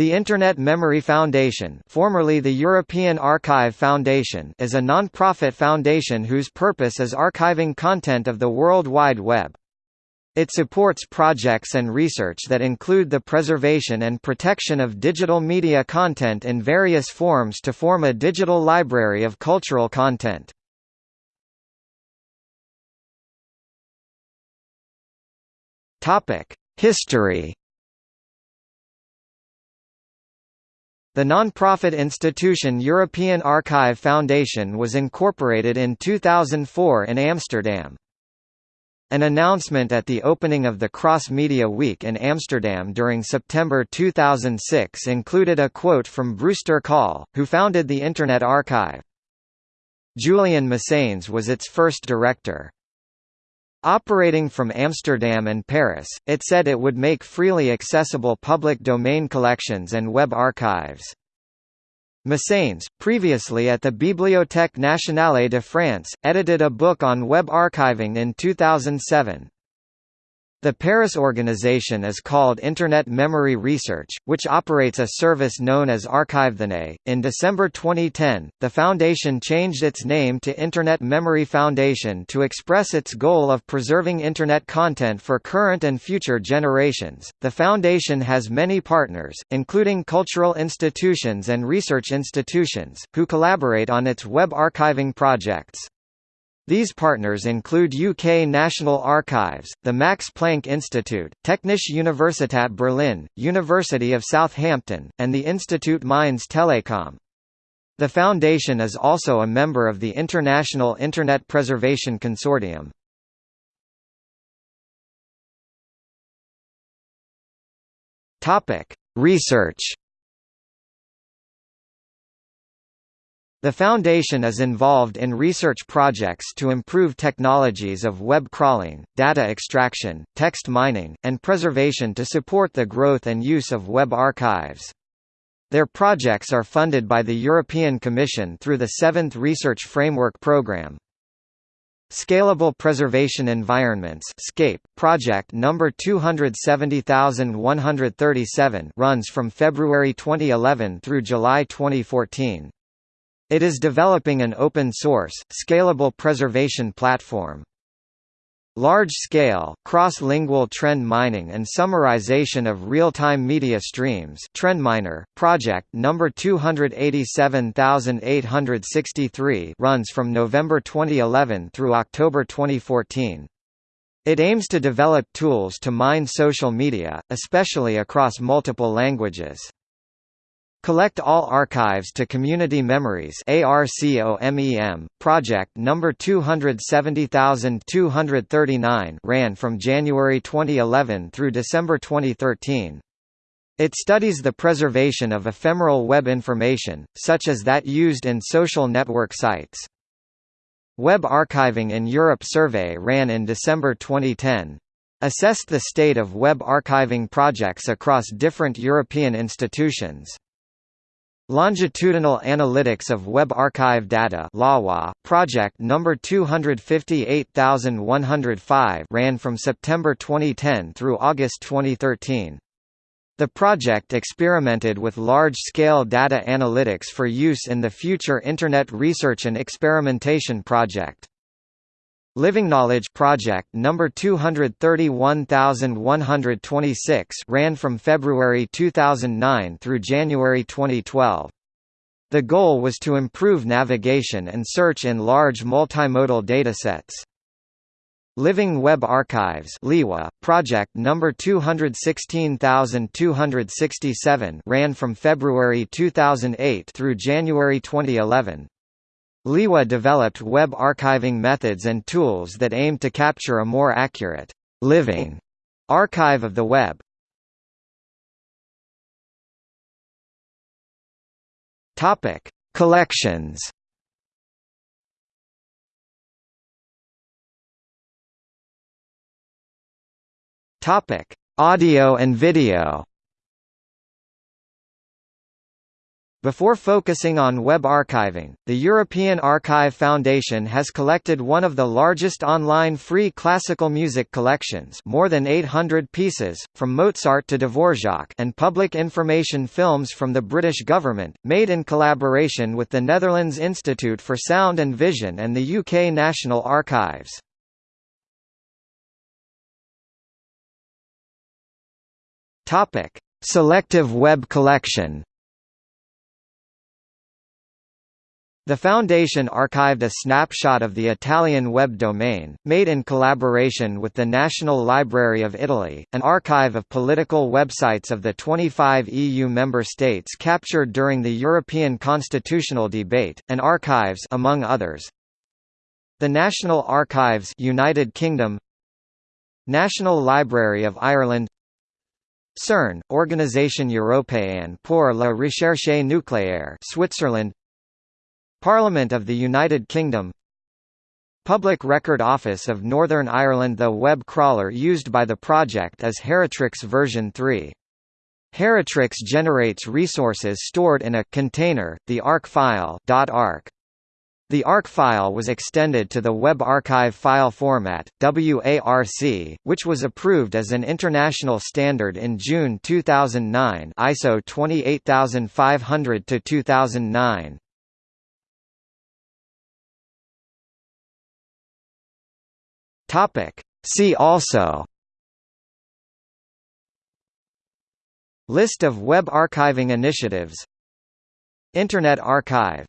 The Internet Memory Foundation formerly the European Archive Foundation is a non-profit foundation whose purpose is archiving content of the World Wide Web. It supports projects and research that include the preservation and protection of digital media content in various forms to form a digital library of cultural content. History The non-profit institution European Archive Foundation was incorporated in 2004 in Amsterdam. An announcement at the opening of the Cross Media Week in Amsterdam during September 2006 included a quote from Brewster Kahle, who founded the Internet Archive. Julien Masanès was its first director. Operating from Amsterdam and Paris, it said it would make freely accessible public domain collections and web archives. Masanès, previously at the Bibliothèque nationale de France, edited a book on web archiving in 2007. The Paris organization is called Internet Memory Research, which operates a service known as ArchiveTheNet. In December 2010, the foundation changed its name to Internet Memory Foundation to express its goal of preserving Internet content for current and future generations. The foundation has many partners, including cultural institutions and research institutions, who collaborate on its web archiving projects. These partners include UK National Archives, the Max Planck Institute, Technische Universität Berlin, University of Southampton, and the Institut Mines-Télécom. The foundation is also a member of the International Internet Preservation Consortium. Research The Foundation is involved in research projects to improve technologies of web crawling, data extraction, text mining, and preservation to support the growth and use of web archives. Their projects are funded by the European Commission through the Seventh Research Framework Programme. Scalable Preservation Environments SCAPE, project number 270137 runs from February 2011 through July 2014. It is developing an open-source, scalable preservation platform. Large-scale, cross-lingual trend mining and summarization of real-time media streams TrendMiner, project number 287863 runs from November 2011 through October 2014. It aims to develop tools to mine social media, especially across multiple languages. Collect All Archives to Community Memories ARCOMEM, project number 270239 ran from January 2011 through December 2013. It studies the preservation of ephemeral web information, such as that used in social network sites. Web Archiving in Europe survey ran in December 2010. Assessed the state of web archiving projects across different European institutions. Longitudinal Analytics of Web Archive Data LAWA, project number 258105 ran from September 2010 through August 2013. The project experimented with large-scale data analytics for use in the future Internet Research and Experimentation Project. Living Knowledge Project number 231126 ran from February 2009 through January 2012. The goal was to improve navigation and search in large multimodal datasets. Living Web Archives LIWA, project number 216267 ran from February 2008 through January 2011. LIWA developed web archiving methods and tools that aim to capture a more accurate, living archive of the web. Topic: Collections. Topic: Audio and video. Before focusing on web archiving, the European Archive Foundation has collected one of the largest online free classical music collections more than 800 pieces, from Mozart to Dvorak and public information films from the British government, made in collaboration with the Netherlands Institute for Sound and Vision and the UK National Archives. Selective web collection The Foundation archived a snapshot of the Italian web domain, made in collaboration with the National Library of Italy, an archive of political websites of the 25 EU member states captured during the European constitutional debate, and archives among others. The National Archives United Kingdom. National Library of Ireland. CERN, Organisation Européenne pour la Recherche Nucléaire Switzerland Parliament of the United Kingdom Public Record Office of Northern Ireland The web crawler used by the project is Heritrix version 3. Heritrix generates resources stored in a container, the ARC file .arc. The ARC file was extended to the Web Archive File Format WARC, which was approved as an international standard in June 2009 ISO 28500-2009. Topic. See also. List of web archiving initiatives. Internet Archive